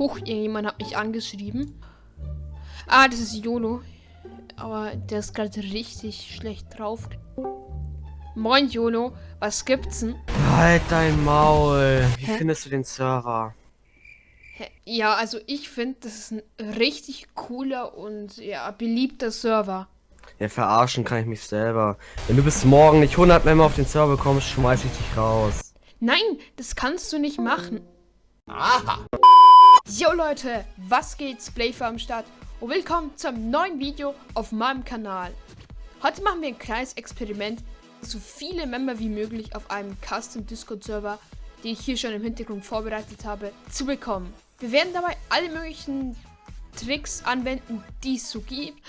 Huch, irgendjemand hat mich angeschrieben. Ah, das ist YOLO. Aber der ist gerade richtig schlecht drauf. Moin YOLO, was gibt's denn? Halt dein Maul. Wie Hä? findest du den Server? Ja, also ich finde, das ist ein richtig cooler und ja, beliebter Server. Ja, verarschen kann ich mich selber. Wenn du bis morgen nicht 100 Member auf den Server kommst, schmeiß ich dich raus. Nein, das kannst du nicht machen. Aha. Jo Leute, was geht's? Playfer am Start und willkommen zum neuen Video auf meinem Kanal. Heute machen wir ein kleines Experiment, so viele Member wie möglich auf einem Custom Discord Server, den ich hier schon im Hintergrund vorbereitet habe, zu bekommen. Wir werden dabei alle möglichen Tricks anwenden, die es so gibt.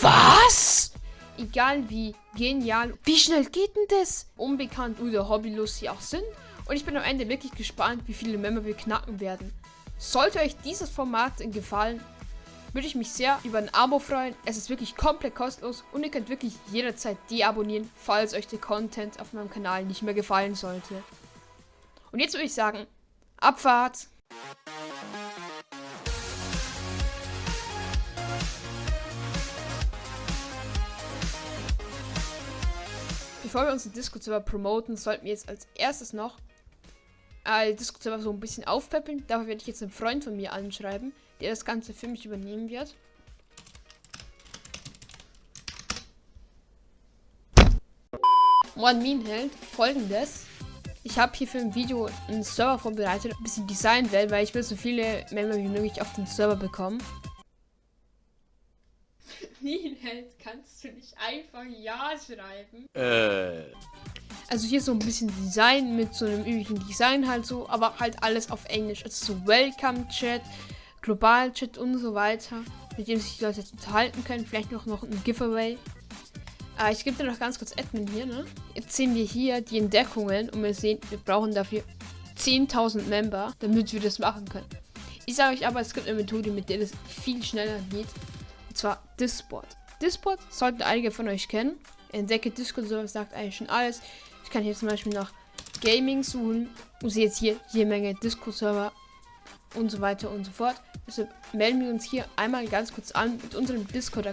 Was? Egal wie genial, wie schnell geht denn das? Unbekannt oder hobbylos sie auch sind. Und ich bin am Ende wirklich gespannt, wie viele Member wir knacken werden. Sollte euch dieses Format gefallen, würde ich mich sehr über ein Abo freuen. Es ist wirklich komplett kostenlos und ihr könnt wirklich jederzeit deabonnieren, falls euch der Content auf meinem Kanal nicht mehr gefallen sollte. Und jetzt würde ich sagen, Abfahrt! Bevor wir uns den Discord-Server promoten, sollten wir jetzt als erstes noch äh, Discord-Server so ein bisschen aufpeppeln. Dafür werde ich jetzt einen Freund von mir anschreiben, der das Ganze für mich übernehmen wird. One Meme hält folgendes. Ich habe hier für ein Video einen Server vorbereitet, ein bisschen Designwelt, weil ich will so viele Member wie möglich auf den Server bekommen. Nienheld, kannst du nicht einfach Ja schreiben? Äh. Also hier so ein bisschen Design mit so einem üblichen Design halt so, aber halt alles auf Englisch. Also so Welcome Chat, Global Chat und so weiter, mit dem sich die Leute unterhalten können. Vielleicht noch, noch ein Giveaway. Äh, ich gebe dir noch ganz kurz Admin hier, ne? Jetzt sehen wir hier die Entdeckungen und wir sehen, wir brauchen dafür 10.000 Member, damit wir das machen können. Ich sage euch aber, es gibt eine Methode, mit der das viel schneller geht. Und zwar Discord. Discord sollten einige von euch kennen. Entdecke Discord Server sagt eigentlich schon alles. Ich kann hier zum Beispiel nach Gaming suchen und sehe jetzt hier jede Menge Discord Server und so weiter und so fort. Deshalb melden wir uns hier einmal ganz kurz an mit unserem Discord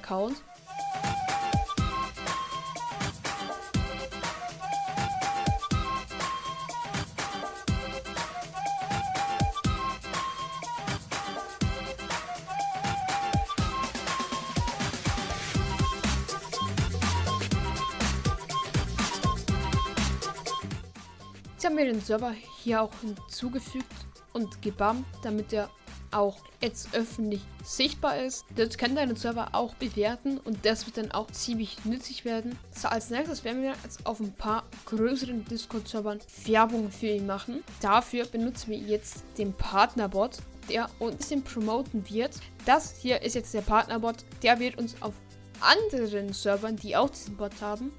Jetzt haben wir den Server hier auch hinzugefügt und gebammt, damit er auch jetzt öffentlich sichtbar ist. Könnt ihr den Server auch bewerten und das wird dann auch ziemlich nützlich werden. So, als nächstes werden wir jetzt auf ein paar größeren Discord-Servern Werbung für ihn machen. Dafür benutzen wir jetzt den Partnerbot, der uns den promoten wird. Das hier ist jetzt der Partnerbot, der wird uns auf anderen Servern, die auch diesen Bot haben,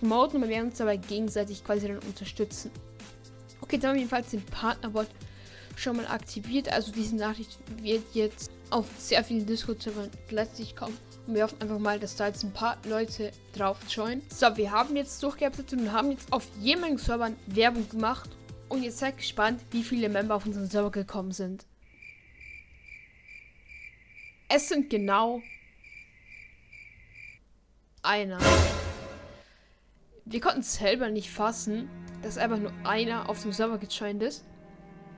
promoten und wir werden uns dabei gegenseitig quasi dann unterstützen. Okay, dann haben wir jedenfalls den Partnerbot schon mal aktiviert. Also diese Nachricht wird jetzt auf sehr vielen Discord-Servern letztlich kommen. Und wir hoffen einfach mal, dass da jetzt ein paar Leute drauf joinen. So, wir haben jetzt durchgearbeitet und haben jetzt auf jemanden Servern Werbung gemacht. Und jetzt seid gespannt, wie viele Member auf unseren Server gekommen sind. Es sind genau einer. Wir konnten es selber nicht fassen, dass einfach nur einer auf dem Server gejoint ist.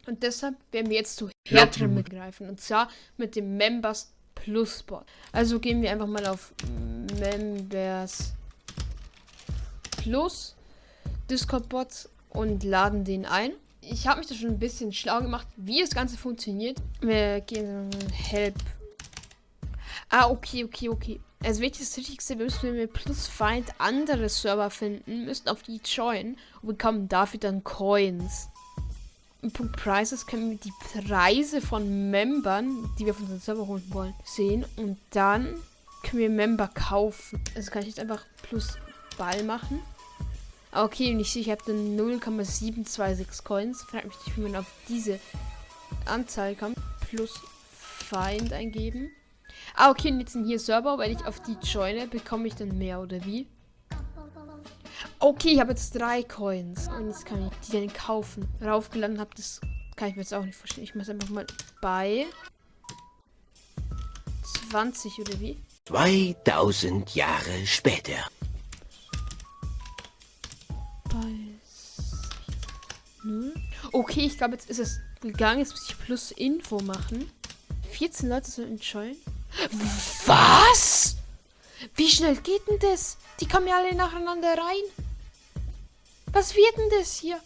Und deshalb werden wir jetzt zu härteren ja. mitgreifen. Und zwar mit dem Members Plus Bot. Also gehen wir einfach mal auf Members Plus Discord Bot und laden den ein. Ich habe mich da schon ein bisschen schlau gemacht, wie das Ganze funktioniert. Wir gehen Help. Ah, okay, okay, okay. Also das Wichtigste, wir müssen mit Plus Find andere Server finden, müssen auf die joinen und bekommen dafür dann Coins. Im Punkt Prices können wir die Preise von Membern, die wir von unserem Server holen wollen, sehen. Und dann können wir Member kaufen. Also kann ich jetzt einfach plus Ball machen. Okay, und ich sehe, ich habe dann 0,726 Coins. Fragt mich nicht, wie man auf diese Anzahl kommt. Plus Feind eingeben. Ah, okay, und jetzt sind hier Server. Wenn ich auf die joine, bekomme ich dann mehr, oder wie? Okay, ich habe jetzt drei Coins. Und jetzt kann ich die dann kaufen. Raufgeladen habe das Kann ich mir jetzt auch nicht vorstellen. Ich mache einfach mal bei 20 oder wie? 2000 Jahre später. Bei 0. Okay, ich glaube, jetzt ist es gegangen. Jetzt muss ich plus Info machen. 14 Leute sind in Scheuen. Was? Wie schnell geht denn das? Die kommen ja alle nacheinander rein. Was wird denn das hier?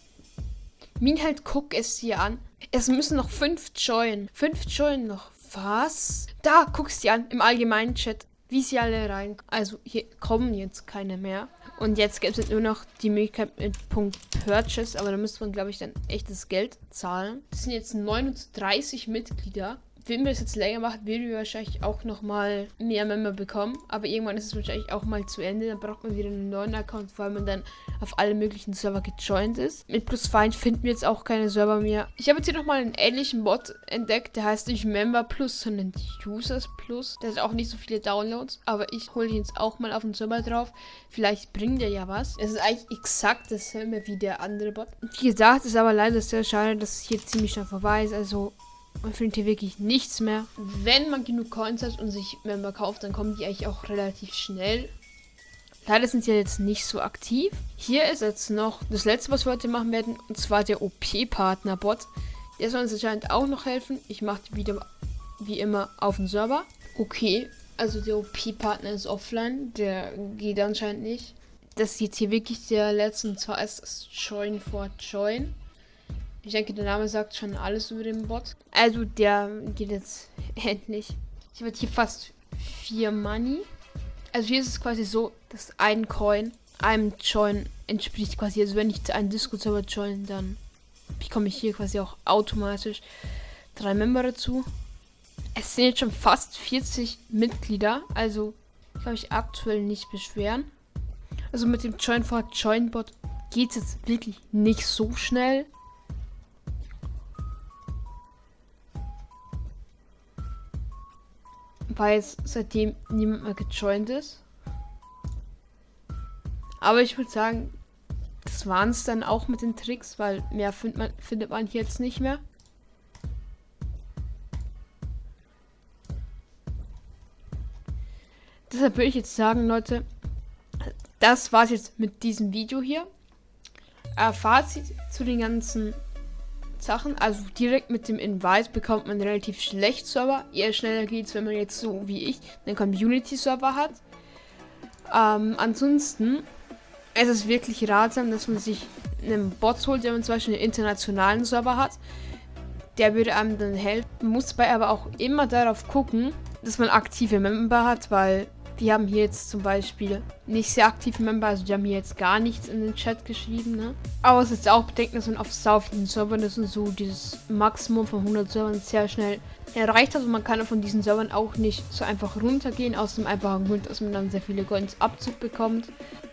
Min halt, guck es dir an. Es müssen noch fünf joinen. Fünf joinen noch. Was? Da, guckst dir an, im allgemeinen Chat, wie sie alle rein. Also, hier kommen jetzt keine mehr. Und jetzt gibt es nur noch die Möglichkeit mit Punkt Purchase, aber da müsste man, glaube ich, dann echtes Geld zahlen. Das sind jetzt 39 Mitglieder wenn wir es jetzt länger machen, werden wir wahrscheinlich auch nochmal mehr Member bekommen. Aber irgendwann ist es wahrscheinlich auch mal zu Ende. Dann braucht man wieder einen neuen Account, weil man dann auf alle möglichen Server gejoint ist. Mit Plus Feind finden wir jetzt auch keine Server mehr. Ich habe jetzt hier nochmal einen ähnlichen Bot entdeckt. Der heißt nicht Member Plus, sondern Users Plus. Der hat auch nicht so viele Downloads. Aber ich hole ihn jetzt auch mal auf den Server drauf. Vielleicht bringt er ja was. Es ist eigentlich exakt dasselbe wie der andere Bot. Wie gesagt, ist aber leider sehr schade, dass es hier ziemlich schnell vorbei ist. Also man findet hier wirklich nichts mehr. Wenn man genug Coins hat und sich Member kauft, dann kommen die eigentlich auch relativ schnell. Leider sind sie jetzt nicht so aktiv. Hier ist jetzt noch das letzte, was wir heute machen werden, und zwar der OP-Partner-Bot. Der soll uns anscheinend auch noch helfen. Ich mache die wieder wie immer auf den Server. Okay, also der OP-Partner ist offline. Der geht anscheinend nicht. Das ist jetzt hier wirklich der letzte, und zwar ist Join for Join. Ich denke, der Name sagt schon alles über den Bot. Also, der geht jetzt endlich. Ich habe hier fast vier Money. Also hier ist es quasi so, dass ein Coin einem Join entspricht quasi. Also wenn ich zu einem Discord-Server join, dann bekomme ich hier quasi auch automatisch drei Member dazu. Es sind jetzt schon fast 40 Mitglieder. Also kann ich aktuell nicht beschweren. Also mit dem Join for Join geht es jetzt wirklich nicht so schnell. Weil es seitdem niemand mehr gejoint ist. Aber ich würde sagen, das waren es dann auch mit den Tricks, weil mehr find man, findet man jetzt nicht mehr. Deshalb würde ich jetzt sagen, Leute, das war's jetzt mit diesem Video hier. Äh, Fazit zu den ganzen Sachen. Also direkt mit dem Invite bekommt man relativ schlecht Server. Eher schneller geht es, wenn man jetzt so wie ich einen Community-Server hat. Ähm, ansonsten es ist wirklich ratsam, dass man sich einen Bot holt, wenn man zum Beispiel einen internationalen Server hat. Der würde einem dann helfen. Muss dabei aber auch immer darauf gucken, dass man aktive Member hat, weil die haben hier jetzt zum Beispiel nicht sehr aktive Member, also die haben hier jetzt gar nichts in den Chat geschrieben, ne? Aber es ist auch bedenken, dass man auf sau vielen Servern ist und so dieses Maximum von 100 Servern sehr schnell erreicht hat und man kann von diesen Servern auch nicht so einfach runtergehen, aus dem einfachen Grund, dass man dann sehr viele Coins Abzug bekommt.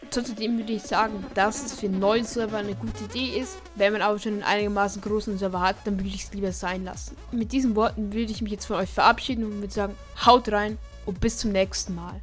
Zudem würde ich sagen, dass es für neue Server eine gute Idee ist. Wenn man aber schon einen einigermaßen großen Server hat, dann würde ich es lieber sein lassen. Mit diesen Worten würde ich mich jetzt von euch verabschieden und würde sagen, haut rein und bis zum nächsten Mal.